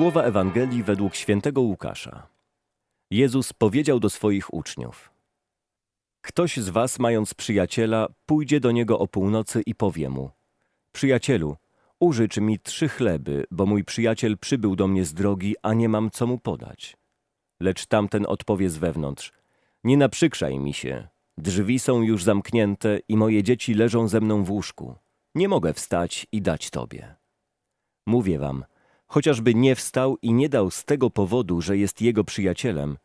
Słowa Ewangelii według świętego Łukasza. Jezus powiedział do swoich uczniów: Ktoś z was, mając przyjaciela, pójdzie do niego o północy i powie mu: Przyjacielu, użycz mi trzy chleby, bo mój przyjaciel przybył do mnie z drogi, a nie mam co mu podać. Lecz tamten odpowie z wewnątrz: Nie naprzykrzaj mi się. Drzwi są już zamknięte i moje dzieci leżą ze mną w łóżku. Nie mogę wstać i dać tobie. Mówię wam, chociażby nie wstał i nie dał z tego powodu, że jest jego przyjacielem,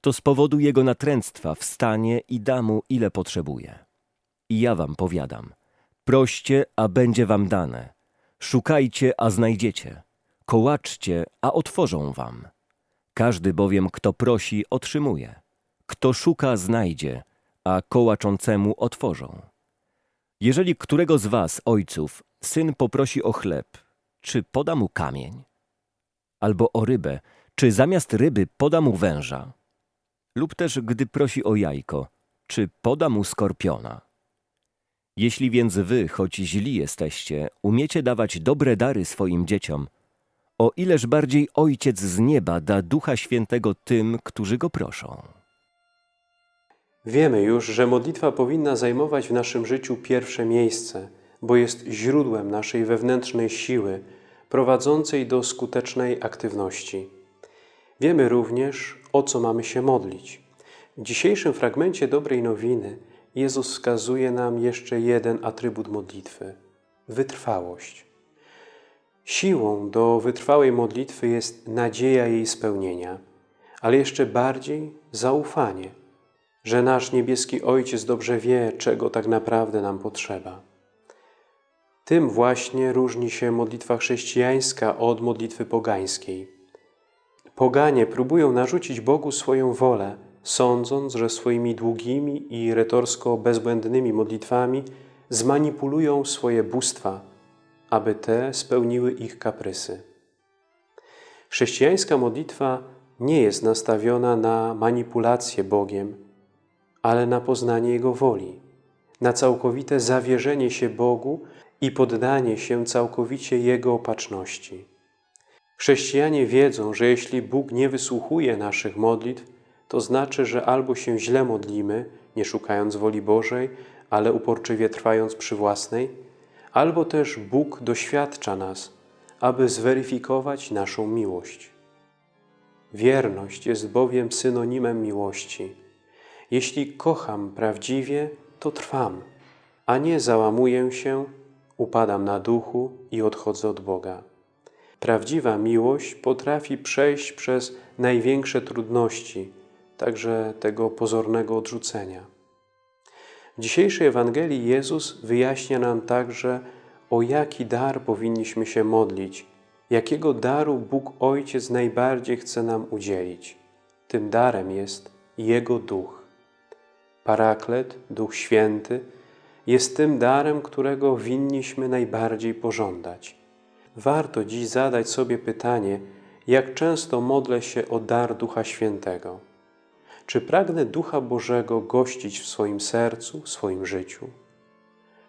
to z powodu jego natręctwa wstanie i da mu ile potrzebuje. I ja wam powiadam, proście, a będzie wam dane, szukajcie, a znajdziecie, kołaczcie, a otworzą wam. Każdy bowiem, kto prosi, otrzymuje, kto szuka, znajdzie, a kołaczącemu otworzą. Jeżeli którego z was, ojców, syn poprosi o chleb, czy poda mu kamień? Albo o rybę, czy zamiast ryby poda mu węża? Lub też, gdy prosi o jajko, czy poda mu skorpiona? Jeśli więc wy, choć źli jesteście, umiecie dawać dobre dary swoim dzieciom, o ileż bardziej Ojciec z nieba da Ducha Świętego tym, którzy go proszą. Wiemy już, że modlitwa powinna zajmować w naszym życiu pierwsze miejsce, bo jest źródłem naszej wewnętrznej siły, prowadzącej do skutecznej aktywności. Wiemy również, o co mamy się modlić. W dzisiejszym fragmencie dobrej nowiny Jezus wskazuje nam jeszcze jeden atrybut modlitwy wytrwałość. Siłą do wytrwałej modlitwy jest nadzieja jej spełnienia, ale jeszcze bardziej zaufanie, że nasz niebieski Ojciec dobrze wie, czego tak naprawdę nam potrzeba. Tym właśnie różni się modlitwa chrześcijańska od modlitwy pogańskiej. Poganie próbują narzucić Bogu swoją wolę, sądząc, że swoimi długimi i retorsko bezbłędnymi modlitwami zmanipulują swoje bóstwa, aby te spełniły ich kaprysy. Chrześcijańska modlitwa nie jest nastawiona na manipulację Bogiem, ale na poznanie Jego woli, na całkowite zawierzenie się Bogu i poddanie się całkowicie Jego opatrzności. Chrześcijanie wiedzą, że jeśli Bóg nie wysłuchuje naszych modlitw, to znaczy, że albo się źle modlimy, nie szukając woli Bożej, ale uporczywie trwając przy własnej, albo też Bóg doświadcza nas, aby zweryfikować naszą miłość. Wierność jest bowiem synonimem miłości. Jeśli kocham prawdziwie, to trwam, a nie załamuję się, upadam na duchu i odchodzę od Boga. Prawdziwa miłość potrafi przejść przez największe trudności, także tego pozornego odrzucenia. W dzisiejszej Ewangelii Jezus wyjaśnia nam także, o jaki dar powinniśmy się modlić, jakiego daru Bóg Ojciec najbardziej chce nam udzielić. Tym darem jest Jego Duch. Paraklet, Duch Święty, jest tym darem, którego winniśmy najbardziej pożądać. Warto dziś zadać sobie pytanie, jak często modlę się o dar Ducha Świętego. Czy pragnę Ducha Bożego gościć w swoim sercu, w swoim życiu?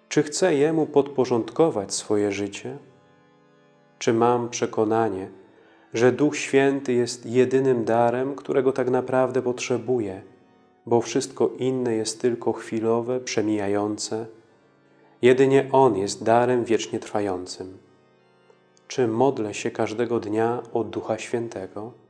Czy chcę Jemu podporządkować swoje życie? Czy mam przekonanie, że Duch Święty jest jedynym darem, którego tak naprawdę potrzebuję, bo wszystko inne jest tylko chwilowe, przemijające? Jedynie On jest darem wiecznie trwającym. Czy modlę się każdego dnia o Ducha Świętego?